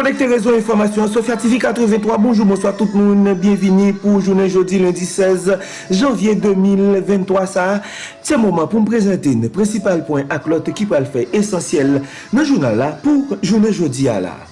Connecté réseau information, Sofia TV 83, bonjour, bonsoir tout le monde, bienvenue pour journée jeudi lundi 16 janvier 2023 ça. C'est le moment pour me présenter le principal point qui peut le faire essentiel dans le journal là pour journée jeudi à là.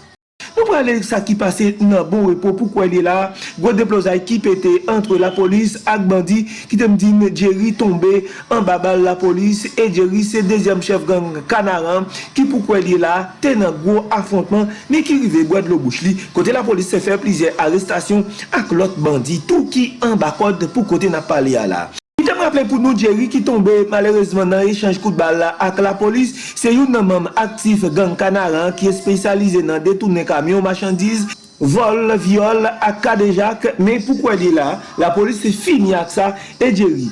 Nou pralè sa ki pase nan bon repo pou kwen li la, gwa deplozay ki pete entre la polis ak bandi ki tem din Jerry tombe an babal la polis e Jerry se dezyam chef gang kanaran ki pou kwen li la tenan gwo afrontman ni ki rive gwa de lo bouch li kote la polis se fe plize arrestasyon ak lot bandi tou ki an bakod pou kote na pale ya la. te m rappele pou nou Jerry ki tombe malerezman nan rechange kout bal la ak la polis, se yon nan mam aktif gang kanaran ki espesyalize nan detounen kamyon machandiz, vol, viol, ak kadejak, men pou kwen li la, la polis se fini ak sa, e Jerry.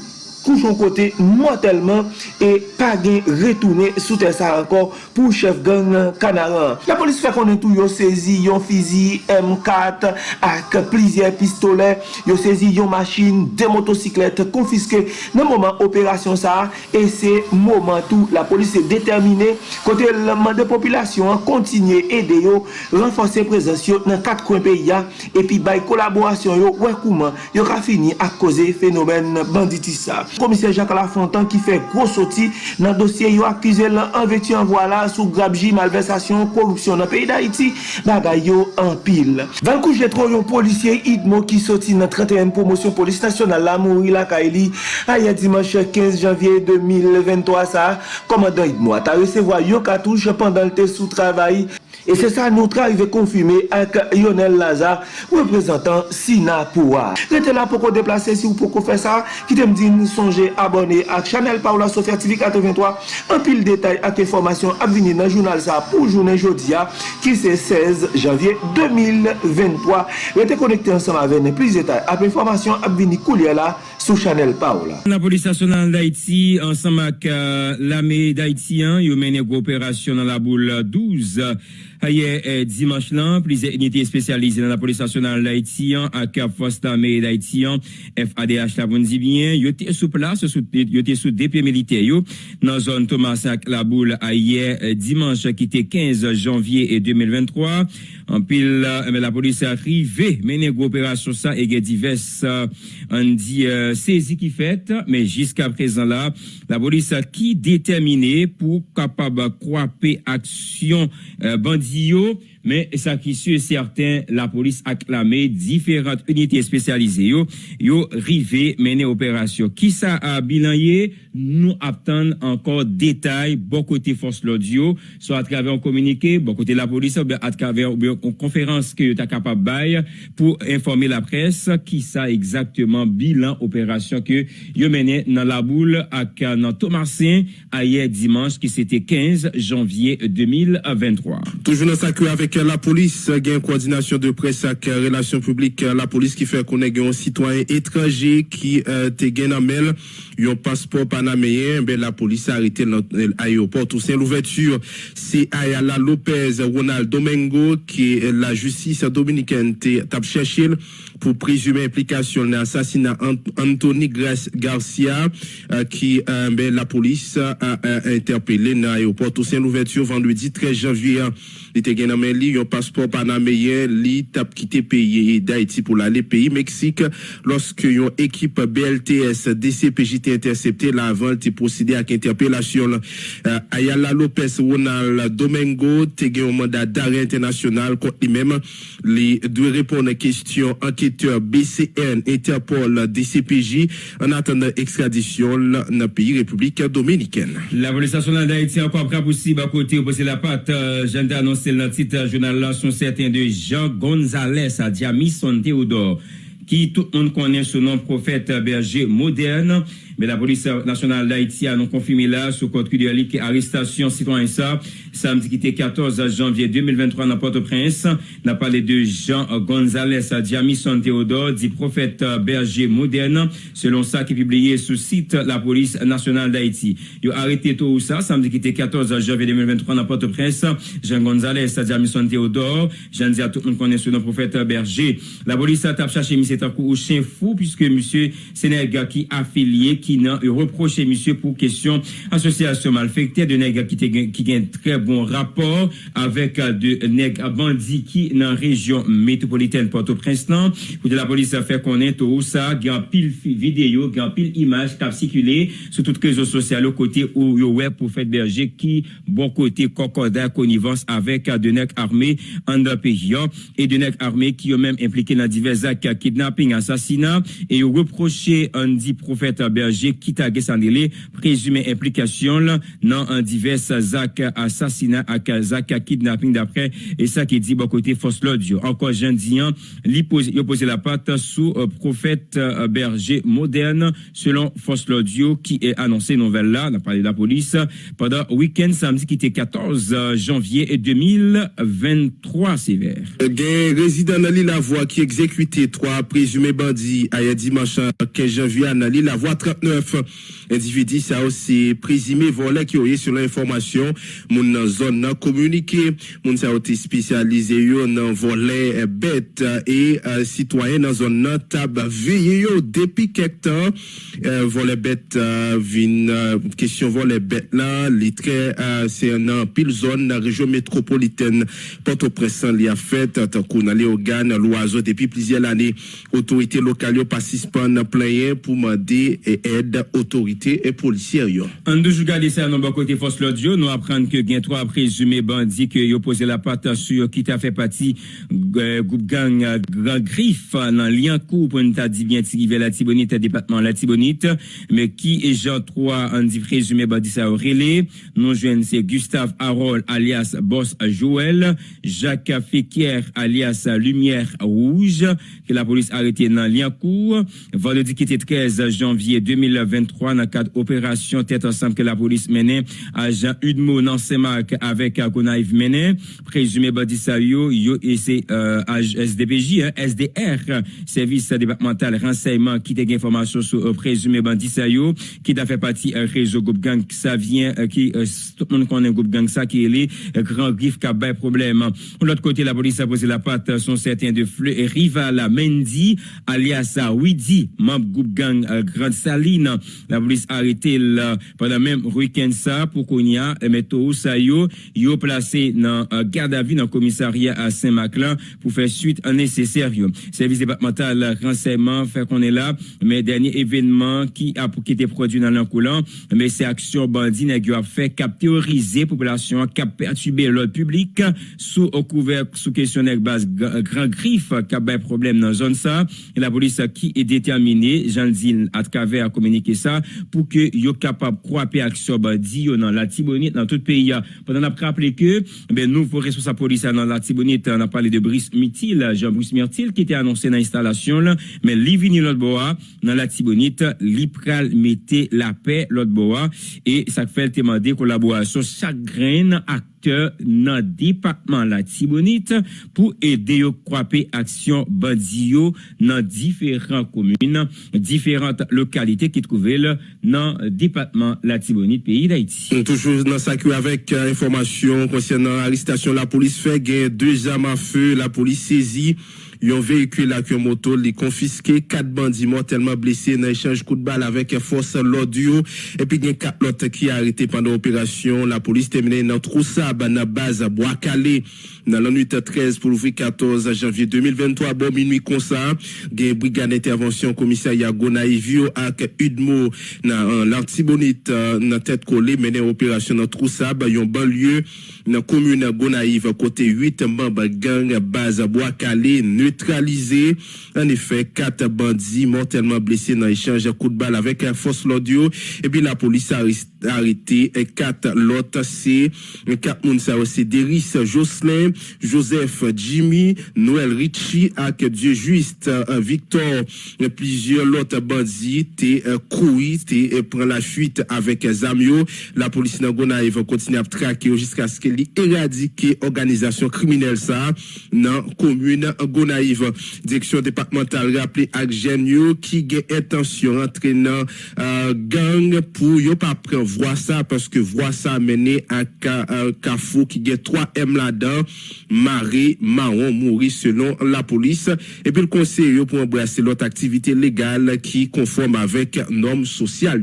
kouchon kote mortelman e pa gen retoune sou te sa ankon pou chef gang kanaran. La polis fè konen tou yo sezi yon fizi M4 ak plizye pistole, yo sezi yon machin, de motosiklet konfiske nan mouman operasyon sa e se mouman tou la polis se determine kote lman de populasyon kontinye e de yo renfonse prezasyon nan kat kwen pe ya epi bay kolaborasyon yo wekouman yo ka fini ak koze fenomen banditisa. Komisyen Jacques Lafontan ki fe gros soti nan dosye yo akize lan anveti an wala sou grabji malversasyon korupsyon nan peyi da iti bagay yo an pil. Vankou jetro yon polisye idmo ki soti nan 31 promosyon polis nasyonal la mouri la ka eli a ya dimanche 15 janvye 2023 sa komandan idmo ata resevo yo katouche pandan lte sou travay Et c'est ça nous arrivé confirmé avec Lionel Lazare, représentant Sinapoua. Restez là pour qu'on déplacer si vous pouvez faire ça. Qui te me dit, songez abonner à Chanel Paula Sofia TV 83. Un pile détail avec information à venir dans le journal ça pour journée jeudi qui c'est 16 janvier 2023. Restez connectés ensemble avec plus de détails avec information à venir couler là sous Chanel Paula. La police nationale d'Haïti ensemble avec euh, l'armée d'Haïtien, ils mène une opération dans la boule 12. Aye eh, dimanche lan, plize unité spesyalize nan la polis nasyonal d'Haïtien ak fos tamé d'Haïtien FADH la bon zibien, yote sou plas yote sou DP milite yo. Nan zon Thomas la boule aye eh, dimanche ki te 15 janvye 2023 an pil eh, la polis atrive menen go operasyon sa ege divers an di sezi ki fet men jiska prezan la la polis ki determine pou kapab kwape aksyon bandi yo, men sa ki sou certain la polis aklame diferant unité spesyalize yo, yo rive mene operasyon. Ki sa a bilanye, nou aptan ankor detay, bon kote fos l'audio, so atrave an komunike, bon kote la polis, atrave an konferans ke yo ta kapab bay, pou informe la pres, ki sa ekzakteman bilan operasyon ke yo mene nan la boule nan Thomasin, ayer dimans ki sete 15 janvye 2023. Toujou nan sakwe avek la polis gen koordinasyon de pres ak relasyon publik la polis ki fè konen gen yon sitwanyen etranje ki te gen amel yon paspor panameyen ben la polis a arite l'ayoport ou sen l'ouverture se Ayala Lopez Ronald Domingo ki la justis dominiken te tap chèchil pou prezume implikasyon nan asasina Anthony Garcia ki ben la polis a interpele nan ayoport ou sen l'ouverture vendredi 13 janvier li te gen amel li yon paspor panameyen li tap kite peyi d'Haïti pou la le peyi Meksik loske yon ekip BLTS DCPJT intercepté la avant te procédé ak interpellasyon Ayala Lopez Ronald Domingo te gen yon mandat d'arrêt internasyonal kont li mèm li dwe repon nan kestyon anketeur BCN Interpol DCPJ an atan ekstradisyon nan peyi Republik Dominikèn. La polisasyon nan d'Haïti an kwa bakote ou pose la pat jende anonsel nan tit jounal la son certain de Jean González a Diamison Theodore ki tout moun konen sou nan profète berger moderne Mais la police nationale d'Haïti a non confirmé là, sous code qui arrestation citoyen ça, samedi qui était 14 janvier 2023 dans Port-au-Prince, n'a parlé de Jean González Jamison Théodore, dit prophète berger moderne, selon ça qui est publié sous site la police nationale d'Haïti. Il a arrêté tout ça, samedi qui était 14 janvier 2023 dans Port-au-Prince, Jean González Jamison Théodore, j'en dis à tout le monde connaît nom prophète berger. La police a cherché M. Takou au chien fou, puisque M. Sénégal qui affilié, qui n'a reproché monsieur pour question association malfectée de nègres qui qui un très bon rapport avec de nègres bandits qui dans la région métropolitaine Port-au-Prince pour la police a fait connaître tout ça il y a pile vidéo il y a pile image qui a circulé sur toutes les réseaux sociaux côté où web pour faire berger qui bon côté concordat connivence avec de nègres armés en pays et de nègres armés qui ont même impliqué dans divers actes kidnapping assassinat. Et reproché dit prophète berger qui t'a délai présumé implication dans divers actes assassinat à kidnapping d'après et ça qui dit bon côté force l'audio encore jean dian il posé la patte sous euh, prophète euh, berger moderne selon force l'audio qui est annoncé nouvelle là on a parlé de la police pendant week-end samedi qui était 14 euh, janvier 2023 sévère. résident dans la voie qui exécuté trois présumés bandits à dimanche 15 janvier à la voie 39 individu ça aussi présumé volé qui aurait sur l'information. Mon zone communiqué. Mon ça été spécialisé dans volet bête et euh, citoyen dans zone tab veillé depuis quelque temps. Euh, volet bête euh, vin euh, question volet bête là les c'est un pile zone la région métropolitaine. Port-au-Prince li a fait tant qu'on allait au l'oiseau depuis plusieurs années. Autorités locales participent en plein pour demander aide autorité et policiers En côté force nous apprendre que trois présumés bandits que yo posé la patte sur qui t'a fait partie groupe gang grand griffe dans Liancourt pour nous dit bien la Tibonite département la Tibonite. Mais qui est Jean 3 en dit présumé bandit ça nous jeunes c'est Gustave Harold alias Boss Joël Jacques Fekir alias Lumière Rouge que la police a arrêté dans Liancourt vendredi qui était 13 janvier 2023 dans cadre opération tête ensemble que la police menait Jean Udmo dans avec Gonaïve mené présumé bandit et c'est euh, SDPJ hein, SDR service départemental renseignement qui des informations sur euh, présumé bandit qui a fait partie un réseau groupe gang ça vient euh, qui euh, tout le monde connaît groupe gang ça qui est les grand griffe qui a problème. De l'autre côté la police a posé la patte sont certains de Rival Mendy alias Widi membre groupe gang Grande La police a arrêté pendant même week-end ça pour qu'on y a métaux ça yo yo placé dans garde à vue dans commissariat à Saint-Maclin pour faire suite à nécessaire service départemental renseignement fait qu'on est là. Mais dernier événement qui a qui était produit dans l'encoulant mais c'est action bandit qui a fait captériser population cap perturber l'ordre public sous couvert sous questionnaire base grand griffe qui a problème dans zone ça. Et la police qui est déterminée Jean Zine à travers communiquer ça pour que yo capable croiser action bandit dans la Tibonite dans tout pays pendant a rappelé que ben nouveau responsable police dans la Tibonite on a parlé de Brice Mitil Jean-Brice Mirtil qui était annoncé dans l'installation mais li vini l'autre bois dans la Tibonite li pral mettait la paix l'autre bois. Et ça fait demander collaboration chaque grain acteur dans département la Tibonite pour aider au croiser action bandio dans différentes communes différentes localités qui trouvent dans département la Tibonite pays d'Haïti toujours dans ça avec euh, information concernant l'arrestation la police fait deux armes à feu la police saisit un véhicule avec une moto, les confisqué, quatre bandits mortellement blessés dans échange coup de balle avec force l'audio. Et puis, il y a quatre autres qui a arrêté pendant l'opération. La police terminée dans Troussa, dans la base à Bois-Calais, dans la nuit 13 pour l'ouvrir 14 janvier 2023, bon minuit comme ça. Une brigade d'intervention commissariat Gonaïvio avec Udmo dans l'Artibonite, dans tête collée, mené opération dans Troussa, il y a un banlieue dans commune Gonaïve, côté 8 membres gang base à Bois-Calais, neutralisé. En effet, quatre bandits mortellement blessés dans l'échange de coups de balle avec un force l'audio. Et puis la police a arrêté quatre l'autre c'est quatre moun aussi Deris Jocelyn, Joseph Jimmy, Noël Richie avec Dieu juste Victor plusieurs autres bandits t'es couru t'es prend la fuite avec Zamio la police n'a va continuer à traquer jusqu'à ce qu'elle éradique organisation criminelle ça dans commune Gonaïve Gonaïve. Direction départementale rappelé à Genio qui a intention entraînant euh, gang pour yo pas prendre voir ça parce que voir ça mené à Cafou qui a 3 M là-dedans. Marie Marron mourit selon la police. Et puis le conseil pour embrasser l'autre activité légale qui conforme avec normes sociales.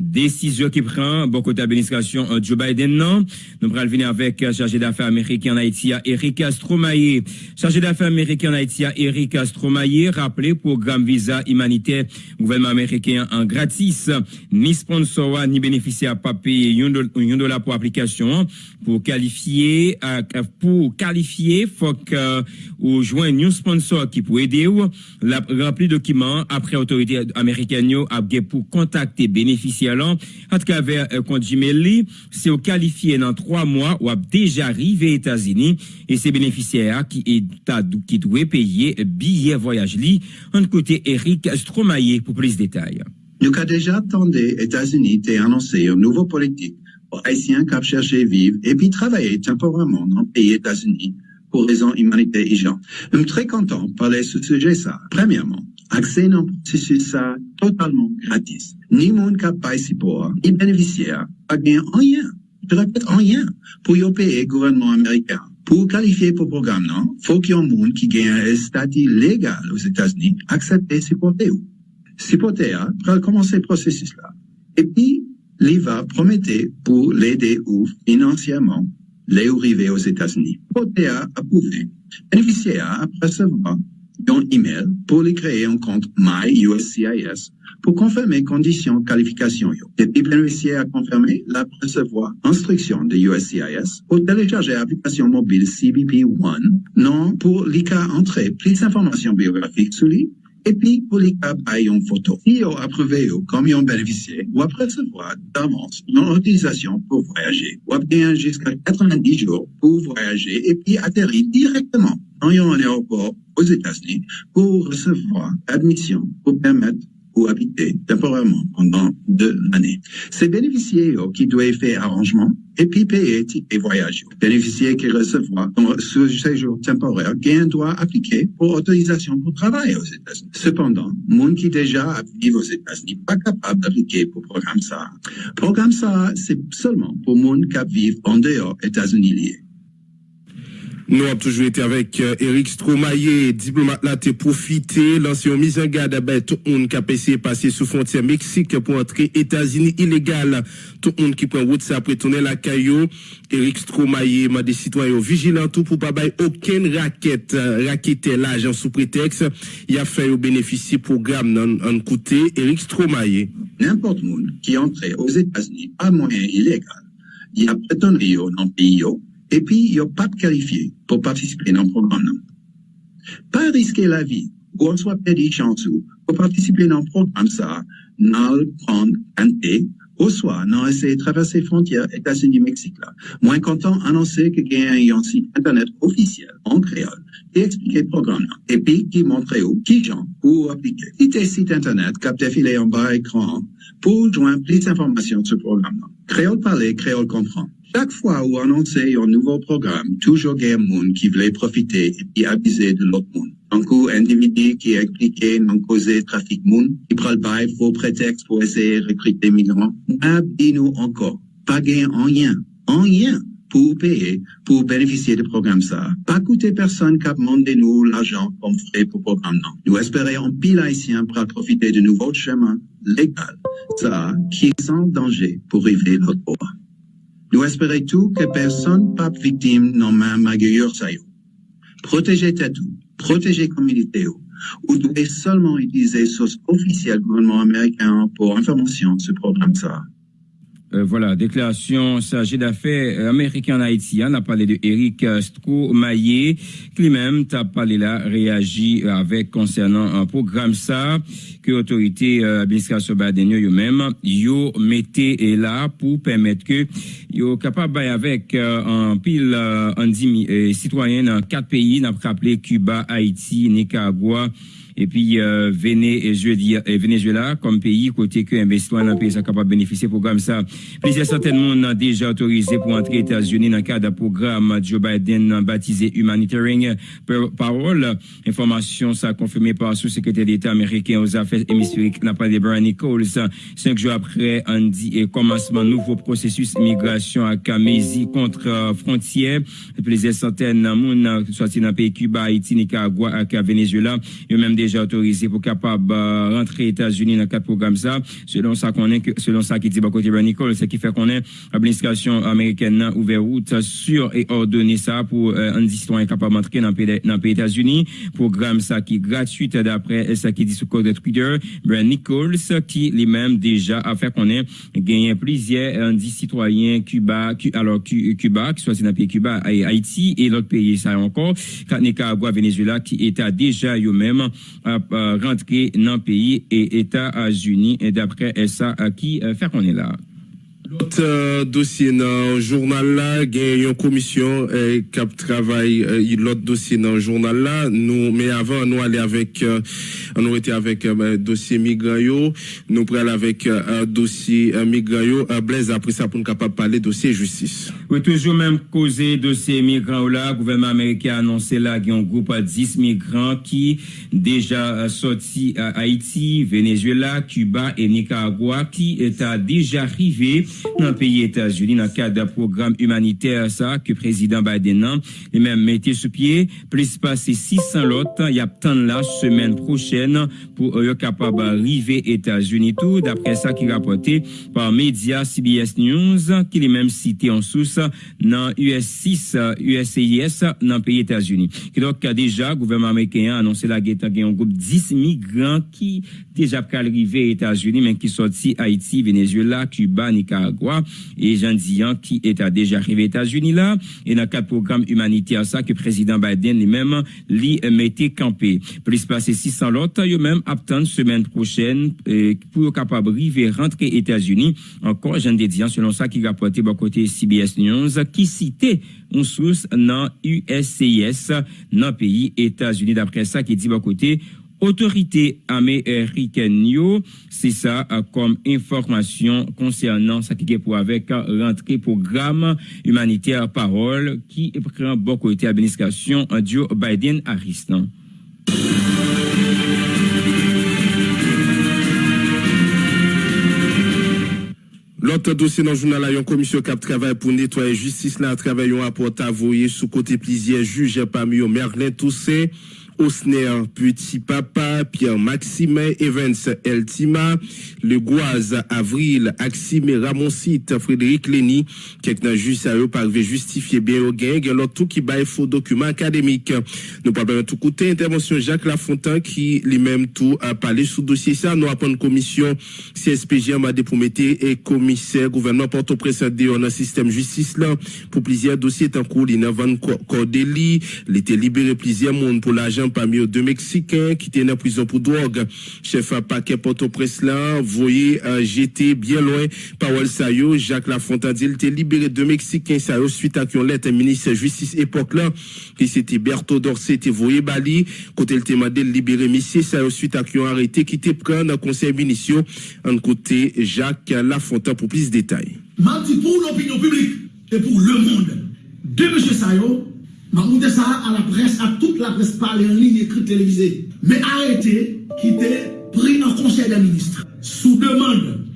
Décision qui prend beaucoup d'administration euh, Joe Biden non. Nous allons venir avec euh, chargé d'affaires américain en Haïti, Eric Stromae. Chargé d'affaires américain en Haïti, Eric Stromae, rappelé programme visa humanitaire gouvernement américain en gratis. Ni sponsor ni bénéficiaire pas payer un dollar pour application pour qualifier euh, pour qualifier faut que ou joindre un sponsor qui peut aider ou remplir document après autorité américaine pour contacter bénéficiaire à travers un compte Gmail, c'est qualifié dans trois mois ou a déjà arrivé aux États-Unis et c'est bénéficiaires qui est qui doit payer billet voyage li. En côté Eric Stromaillé pour plus de détails. Nous avons déjà attendu États-Unis a annoncé une nouvelle politique pour Haïtiens qui cherché vivre et puis travailler temporairement dans le pays États-Unis pour raisons humanitaires et gens. Je suis très content de parler de ce sujet ça. Premièrement, accès dans le processus totalement gratis. Ni monde qui pour, ni bénéficiaire, pas gain rien. Je répète rien pour y payer gouvernement américain. Pour qualifier pour le programme, non, faut qu'il y ait un monde qui gagne un statut légal aux États-Unis, accepter supporter ou. Supporter, pour commencer le processus là. Et puis, l'IVA promettait pour l'aider ou financièrement les arrivés aux États-Unis. Supporter approuvé. Bénéficiaire à recevoir un email pour les créer un compte MyUSCIS pour confirmer conditions qualification. Depuis bénéficiaire à confirmer la recevoir instruction de USCIS pour télécharger l'application mobile CBP One, non pour l'ICA entrer plus d'informations biographiques sur lui et puis, pour les cas, une photo. Si vous approuvé comme un bénéficiaire, vous recevoir d'avance une autorisation pour voyager. Vous avez jusqu'à 90 jours pour voyager et puis atterrir directement dans un aéroport aux États-Unis pour recevoir admission pour permettre ou habiter temporairement pendant deux années. C'est bénéficiaires qui doivent faire arrangement et puis payer ticket voyage. Bénéficiaires qui recevront ce séjour temporaire gain doit appliquer pour autorisation pour travailler aux États-Unis. Cependant, monde qui déjà vivent aux États-Unis pas capable d'appliquer pour programme ça. Programme ça, c'est seulement pour monde qui vivent en dehors États-Unis liés. Nous avons toujours été avec euh, Eric Stromaillé, diplomate là, t'es profité, l'ancien mise en garde, ben, tout le monde qui a passé, passer sous frontière Mexique pour entrer États-Unis illégal. Tout le monde qui prend route, ça tourner la caillou. Eric Stromaillé m'a des citoyens vigilants tout pour pas bailler aucune raquette, euh, raquette l'agent sous prétexte. Il a fait bénéficier programme en, en côté. Eric Stromaillé. N'importe monde qui entre aux États-Unis pas moyen illégal, il a prétendu dans le pays, et puis il a pas qualifié pour participer dans le programme. Pas risquer la vie ou on soit perdu chance pour participer dans le programme ça, n'a prendre un thé, ou soit n'a essayé de traverser les frontières États-Unis-Mexique là. Moins content annoncer que il y a un site internet officiel en créole qui explique le programme et puis qui montre où, qui gens pour appliquer. Si un site internet cap défilé en bas écran pour joindre plus d'informations sur le programme. Créole parler, créole comprendre. Chaque fois où annoncer un nouveau programme, toujours il y a monde qui voulait profiter et puis abuser de l'autre monde. Un coup, individu qui est expliqué non causer trafic monde, qui prend le bail faux prétexte pour essayer de recruter des migrants. nous encore, pas en rien, en rien pour payer, pour bénéficier du programme ça. Pas coûter personne qui a demandé nous l'argent comme frais pour programme non. Nous espérons un pile haïtien pour profiter de nouveaux chemins légal, ça, qui est sans danger pour arriver l'autre bord. Nous espérons tout que personne pas victime non même magueur ça Protégez tout, protégez communauté ou devez seulement utiliser source officielle gouvernement américain pour information sur le programme ça. Euh, voilà, déclaration chargée d'affaires américain en Haïti. On a parlé de Eric Stromaillé, qui lui-même a parlé là, réagi avec concernant un programme ça, que l'autorité euh, administration Biden eux-mêmes, yo mettez là pour permettre que yo capable avec euh, un pile euh, en euh, citoyens dans quatre pays, n'a rappelé Cuba, Haïti, Nicaragua, et puis euh, Venezuela comme pays côté que investissement dans pays sont capable de bénéficier programme ça Plusieurs centaines de monde déjà autorisé pour entrer aux États-Unis dans le cadre d'un programme Joe Biden baptisé Humanitarian Parole. Information ça confirmé par le sous-secrétaire d'État américain aux affaires hémisphériques, n'a pas de Brian Nichols. Cinq jours après, dit et commencement nouveau processus immigration à Camésie contre frontières. Plusieurs centaines de monde sortis dans le pays Cuba, Haïti, Nicaragua et Venezuela. Ils même déjà autorisé pour capable rentrer aux États-Unis dans le cadre de programme ça. Selon ça qu'on est, selon ça qui dit côté Brian Nichols, c'est qui fait qu'on est l'administration américaine ouvert route sur et ordonné ça pour euh, un citoyen capable d'entrer dans les pays États-Unis. Programme ça qui est gratuit d'après ça qui dit sur code de Twitter. Brian Nichols qui lui-même déjà a fait qu'on ait gagné plusieurs un citoyens Cuba, alors Cuba, qui soit dans le pays Cuba et Haïti et l'autre pays ça encore, Nicaragua, Venezuela qui était déjà eux-mêmes rentré dans le pays et États-Unis et d'après ça qui euh, fait qu'on est là? L'autre euh, dossier dans le journal là, il y a une commission euh, qui travaille euh, l'autre dossier dans le journal là. Nous, mais avant, nous aller avec, euh, on était avec euh, dossier migrayo. Nous prenons avec un dossier migrayo. Blaise après ça pour nous capable parler dossier justice. Oui, toujours même causé dossier migrants là. Le gouvernement américain a annoncé là qu'il y a un groupe de 10 migrants qui déjà sorti à Haïti, Venezuela, Cuba et Nicaragua qui est déjà arrivé États-Unis dans le cadre d'un programme humanitaire ça que président Biden a et même mettait sur pied plus passer 600 lots il y a tant la semaine prochaine pour être capable d'arriver États-Unis. Tout d'après ça qui est rapporté par média CBS News qui est même cité en source dans US6 USCIS dans le pays États-Unis. Donc déjà le gouvernement américain a annoncé la guette un groupe 10 migrants qui déjà arrivé aux États-Unis mais qui sorti Haïti Venezuela Cuba Nicaragua et Jean Dian qui est déjà arrivé aux États-Unis là et dans cadre programme humanitaire ça que président Biden lui-même lui mettait campé. Plus passer 600 lots, eux même attendent semaine prochaine euh, pour capable arriver rentrer aux États-Unis. Encore Jean Dian selon ça qui rapporté bon côté CBS News qui citait une source dans USCIS dans le pays États-Unis d'après ça qui dit bon côté autorité américaine c'est ça comme information concernant ce qui est pour avec euh, l'entrée programme humanitaire parole qui prend beaucoup côté administration euh, Joe Biden Harris. L'autre dossier dans le journal, il y a une commission qui travaille pour nettoyer justice. Là, travaille un rapport à sous côté plusieurs juges parmi eux, Merlin Toussaint. Osner Petit Papa, Pierre Maxime, Evans Eltima, Le Goise Avril, Axime Ramoncite, Frédéric Lenny, quelqu'un juste à eux parvient justifier bien au gain, l'autre tout qui baille faux documents académiques. Nous parlons tout côté intervention Jacques Lafontaine qui lui-même tout a parlé sous dossier ça. Nous une commission CSPG m'a mettre et commissaire gouvernement Port-au-Prince dans le système justice là pour plusieurs dossiers en cours. Il y a libéré plusieurs monde pour l'argent parmi deux Mexicains qui étaient en prison pour drogue. Chef à paquet Port-au-Prince là, voyez, euh, j'étais bien loin, Powell Sayo, Jacques Lafontaine, il était libéré deux Mexicains, Sayo, suite à qu'on lettre ministre de justice époque là, qui c'était Berthaud Dorsey, était voyé Bali, côté le témoin de libérer monsieur, Sayo, suite à qu'on arrêté, qui était pris dans conseil municipal, en côté Jacques Lafontaine pour plus de détails. Mardi pour l'opinion publique et pour le monde, de M. Sayo, je ça à la presse, à toute la presse parlée en ligne, écrite, télévisée. Mais arrêtez qui était pris en conseil des ministres. Sous demande,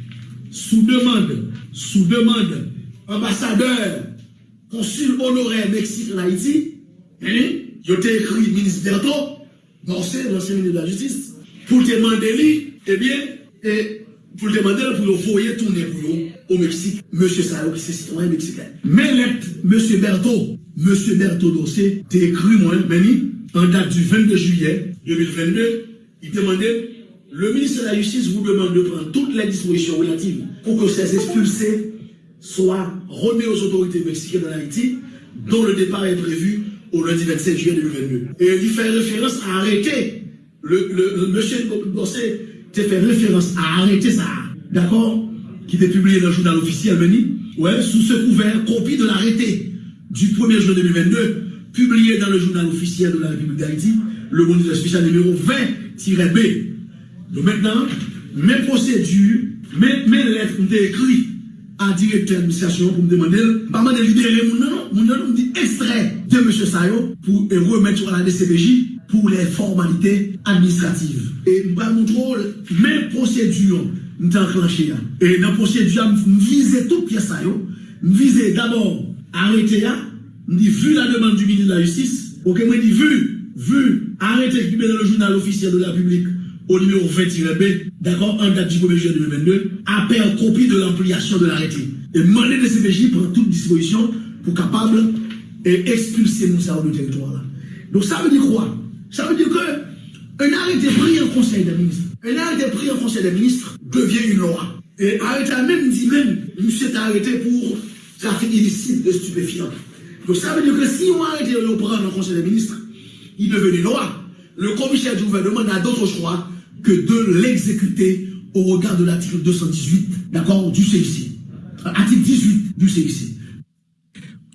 sous demande, sous demande, ambassadeur, consul honoraire Mexique en Haïti, hein, il a écrit ministre Berto, l'ancien ministre de la Justice, pour demander lui, eh bien, et pour demander pour le voyer tourner pour eux au Mexique, Monsieur Sao, qui est citoyen mexicain. Mais Monsieur Berto, Monsieur Berto Dossé, écrit moi, Benny, en date du 22 juillet 2022, il demandait, le ministre de la Justice vous demande de prendre toutes les dispositions relatives pour que ces expulsés soient remis aux autorités mexicaines en Haïti, dont le départ est prévu au lundi 27 juillet 2022. Et il fait référence à arrêter. Le, le, monsieur Dossé fait référence à arrêter ça. D'accord Qui était publié dans le journal officiel, Benny. Ouais, sous ce couvert, copie de l'arrêté du 1er juin 2022, publié dans le journal officiel de la République d'Haïti, le moniteur spécial numéro 20-B. Donc maintenant, mes procédures, mes, mes lettres ont été écrites an direkter administrasyon pou m demandel, m pa man de libere moun nan, moun nan m di ekstray de M. Sayo pou e remet sou la DCPJ pou le formalite administrativ. E m pa moun trol, men proseduyon m te anklanche ya. E nan proseduyon m vize tout piye Sayo, m vize d'abord arete ya, m di vu la demande du ministre de la justice, ok m di vu, vu, arete ekibè dans le journal officiel de la publique au numéro 20-B, d'accord, en date du 1er juillet 2022, appelle copie de l'ampliation de l'arrêté. Et demander de CPJ prend toute disposition pour capable et expulser nous ça du territoire. Donc ça veut dire quoi? Ça veut dire que un arrêté pris en conseil des ministres, un arrêté pris en conseil des ministres devient une loi. Et arrêté même dit même, monsieur est arrêté pour trafic illicite de stupéfiants. Donc ça veut dire que si on arrête le prendre en conseil des ministres, il devient une loi. Le commissaire du gouvernement n'a d'autre choix que de l'exécuter au regard de l'article 218, d'accord, du CIC. Article 18 du CIC.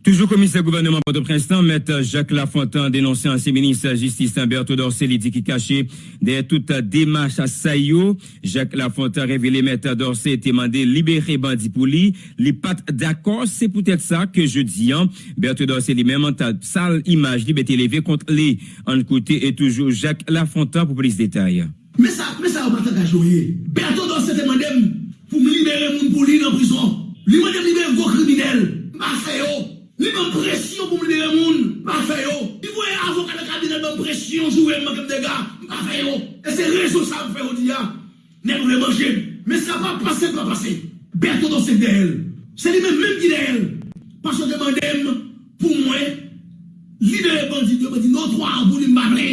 Toujours commissaire gouvernement Port-au-Prince, M. Jacques Lafontaine dénoncé ancien ministre justice Dorsey, il dit qui caché derrière toute démarche à Sayo. Jacques Lafontaine révélé M. Dorsey était demandé libérer Bandi pour lui. Les pas d'accord, c'est peut-être ça que je dis. Hein. Berthaud Dorsey lui-même en sale image liberté élevée contre les en côté et toujours Jacques Lafontaine pour plus de détails. Mè sa, mè sa ou matan kajoye. Berto don se demandem pou m libere moun pou li nan prison. Li mandem libere vwo kriminel. Ma fe yo. Oh. Li mè presyon pou m libere moun. Ma fe yo. Li vwe avokat de kabinet mè presyon jouwe mè kem dega. Ma fe yo. E se rezo sa m fe yo diya. Ne m vwe manje. Mè sa pa pase, pa pase. Berto don se de el. Se li mè mèm di de el. Paso demandem pou mwen libere bandi. Yo mè di nou 3 an pou li m bable.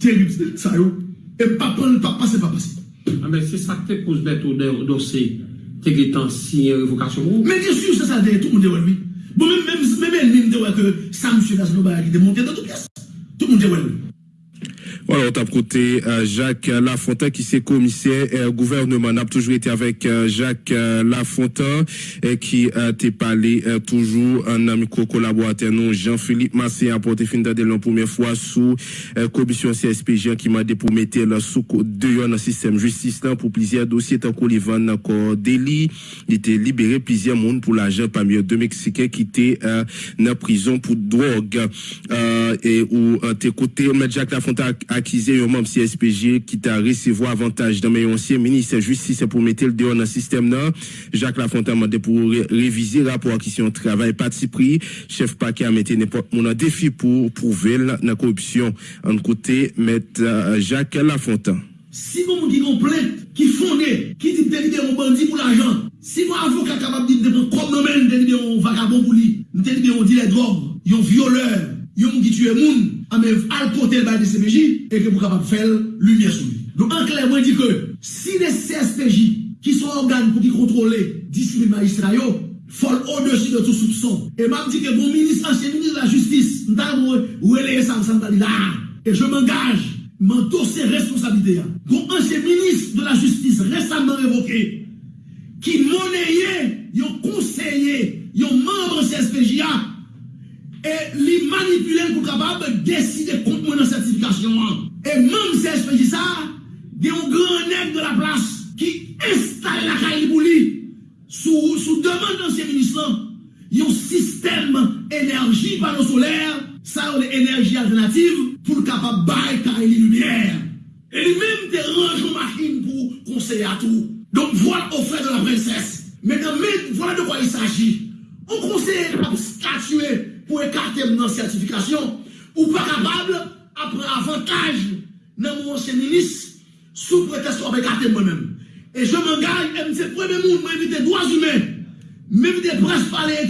terrible ça et pas pas passer pas passer. Ah mais c'est ça que cause d'être au dossier. T'es qui tant si révocation mais bien sûr c'est ça tout le monde oui bon même même même même que ça monsieur Nasno Baraki de monter dans toute pièce. Tout le monde oui Voilà, on t'a côté euh, Jacques Lafontaine qui c'est commissaire euh, gouvernement. On toujours été avec euh, Jacques Lafontaine et qui été parlé toujours un ami collaborateur nous Jean-Philippe Massé a porté fin de la première fois sous commission CSPG qui m'a dit pour mettre le sous deux dans le système justice pour plusieurs dossiers tant qu'on. Il était libéré plusieurs monde pour l'argent parmi eux deux Mexicains qui étaient dans prison pour drogue et où t'es côté Jacques Lafontaine accusé un membre CSPG qui t'a recevoir avantage dans mes ancien ministre justice pour mettre le dehors dans le système là. Jacques Lafontaine m'a pour réviser rapport question travail parti pris. Chef paquet a mis n'importe mon défi pour prouver la corruption. En côté, mettre euh, Jacques Lafontaine. Si vous dites une plainte qui fondée, qui dit de libérer un bandit pour l'argent, si vous avocat capable de dire comme nous même de libérer un vagabond pour lui, de libérer un dealer de drogue, un violeur, un qui tue moun, ame al kote l bay DCPJ, e ke pou kapap fel lumiè sou li. Nou an kler mwen di ke, si de CSPJ, ki son organ pou ki kontrole disi li magistra yo, fol o desi de tout soupçon. E mam di ke bon minis, ansyen minis la justis, ntan mwen, ou eleye san san tali la, e ah, je m'engage, m'entour se responsabilite ya. Gon ansyen minis de la justis, resanman revoke, I'm a against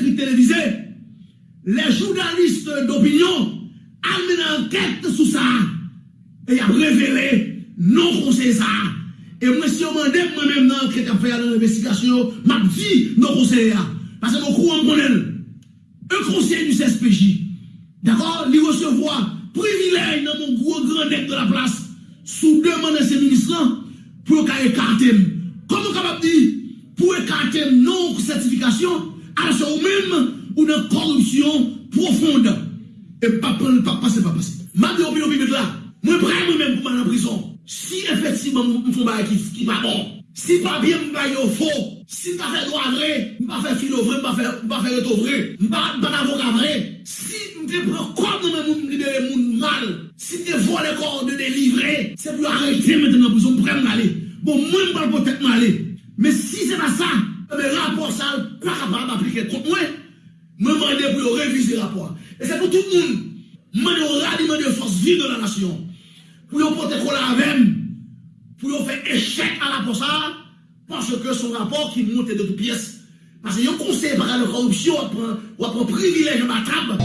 écrit télévisé, les journalistes d'opinion amènent enquête sur ça et a révélé non conseil ça. Et moi, si on m'a dit, moi-même, dans l'enquête à faire dans l'investigation, m'a dit non conseil Parce que mon courant connaît. Un conseil du CSPJ, d'accord, lui recevoir privilège dans mon gros grand nec de la place, sous demande de ces ministres pour écarter. Comment capable dit, pour écarter non certification, ajan ou men, ou nan korupsyon profonde. E pa pran, pa pase, pa pase. Ma de opinyon pibik la, mwen pran mwen men pou man an prison. Si efektivman mwen fon baye ki pa bon, si pa bien mwen baye ou fo, si mwen pa fe doa vre, mwen pa fe filo vre, mwen pa fe reto vre, mwen pa avoka vre, si mwen te pran kon mwen moun libere moun mal, si te vo le kor de delivre, se pou arrete mwen te nan prison, mwen pran mwen ale. Bon, mwen mwen pal potet mwen ale. Men si se pa sa, men rapor sal pa kapab aplike kont mwen, mwen mande pou yo revize rapor. E se pou tout moun, mwen yo radi mwen yo fos vi de la nasyon, pou yo pote kon la avem, pou yo fe eshek a rapor sal, panse ke son rapor ki monte de tout piyes. Panse yo konsey para le korupsyon, wapon privilej matrab.